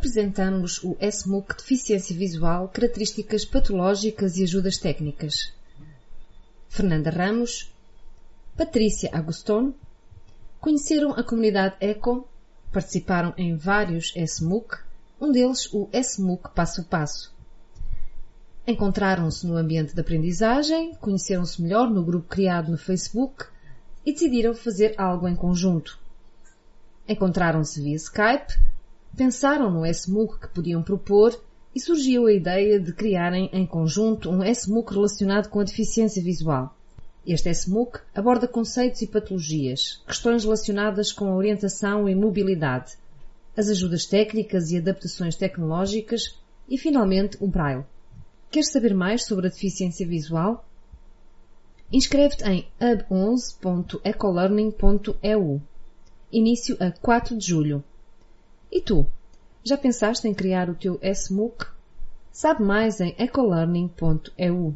apresentamos o SMUC Deficiência Visual, Características Patológicas e Ajudas Técnicas. Fernanda Ramos, Patrícia Agoston, conheceram a comunidade ECO, participaram em vários SMUC, um deles o SMUC Passo a Passo. Encontraram-se no ambiente de aprendizagem, conheceram-se melhor no grupo criado no Facebook e decidiram fazer algo em conjunto. Encontraram-se via Skype, pensaram no SMUC que podiam propor e surgiu a ideia de criarem em conjunto um SMUC relacionado com a deficiência visual. Este SMUC aborda conceitos e patologias, questões relacionadas com a orientação e mobilidade, as ajudas técnicas e adaptações tecnológicas e, finalmente, um braille. Queres saber mais sobre a deficiência visual? Inscreve-te em hub11.ecolearning.eu. Início a 4 de julho. E tu? Já pensaste em criar o teu SMUC? Sabe mais em ecolearning.eu.